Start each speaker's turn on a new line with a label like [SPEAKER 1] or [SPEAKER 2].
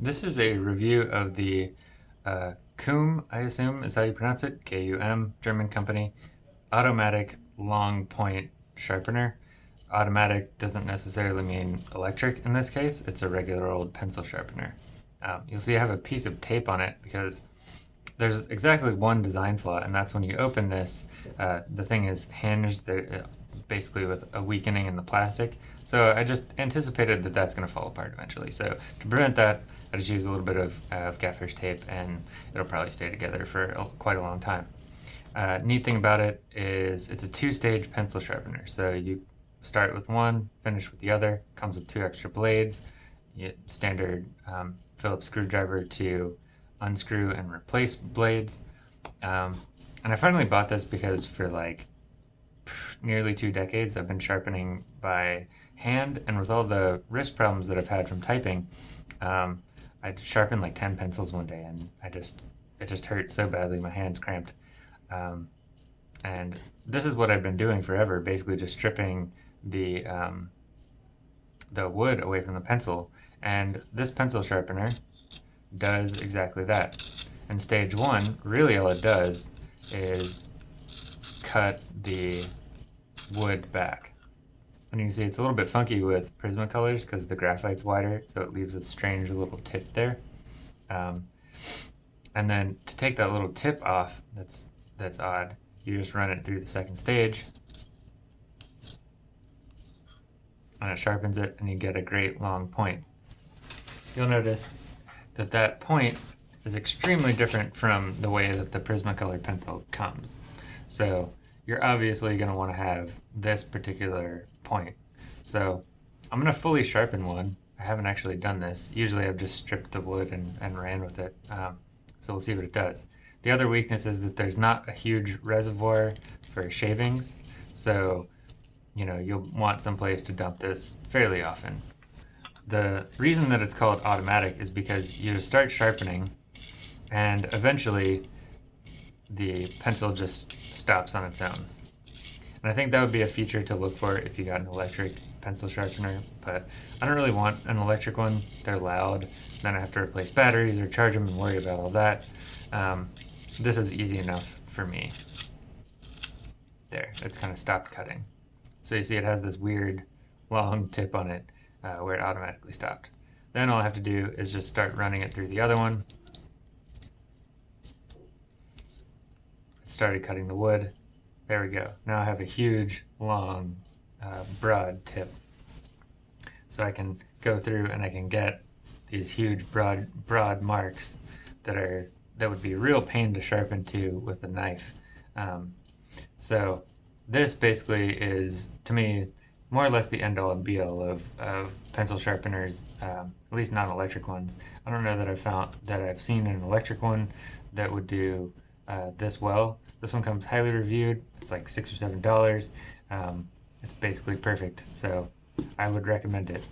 [SPEAKER 1] This is a review of the uh, KUM, I assume is how you pronounce it, K-U-M, German company, automatic long point sharpener. Automatic doesn't necessarily mean electric in this case, it's a regular old pencil sharpener. Um, you'll see I have a piece of tape on it because there's exactly one design flaw and that's when you open this, uh, the thing is hinged there, uh, basically with a weakening in the plastic. So I just anticipated that that's going to fall apart eventually. So to prevent that, I just use a little bit of, uh, of gaffer's tape and it'll probably stay together for quite a long time. Uh, neat thing about it is it's a two-stage pencil sharpener. So you start with one, finish with the other, comes with two extra blades, standard um, Phillips screwdriver to unscrew and replace blades. Um, and I finally bought this because for like nearly two decades I've been sharpening by hand and with all the wrist problems that I've had from typing, um, I sharpened like 10 pencils one day and I just, it just hurt so badly, my hands cramped. Um, and this is what I've been doing forever, basically just stripping the, um, the wood away from the pencil. And this pencil sharpener does exactly that. In stage one, really all it does is cut the wood back. And you can see it's a little bit funky with Prismacolors because the graphite's wider, so it leaves a strange little tip there. Um, and then to take that little tip off that's, that's odd, you just run it through the second stage, and it sharpens it, and you get a great long point. You'll notice that that point is extremely different from the way that the Prismacolor pencil comes. So you're obviously going to want to have this particular point. So I'm going to fully sharpen one. I haven't actually done this. Usually I've just stripped the wood and, and ran with it. Um, so we'll see what it does. The other weakness is that there's not a huge reservoir for shavings. So, you know, you'll want someplace to dump this fairly often. The reason that it's called automatic is because you start sharpening and eventually the pencil just stops on its own. And I think that would be a feature to look for if you got an electric pencil sharpener, but I don't really want an electric one. They're loud, then I have to replace batteries or charge them and worry about all that. Um, this is easy enough for me. There, it's kind of stopped cutting. So you see it has this weird long tip on it uh, where it automatically stopped. Then all I have to do is just start running it through the other one. Started cutting the wood. There we go. Now I have a huge, long, uh, broad tip. So I can go through and I can get these huge, broad, broad marks that are that would be a real pain to sharpen to with a knife. Um, so this basically is, to me, more or less the end all and be all of, of pencil sharpeners, um, at least non-electric ones. I don't know that I've found that I've seen an electric one that would do uh, this well. This one comes highly reviewed. It's like six or seven dollars. Um, it's basically perfect, so I would recommend it.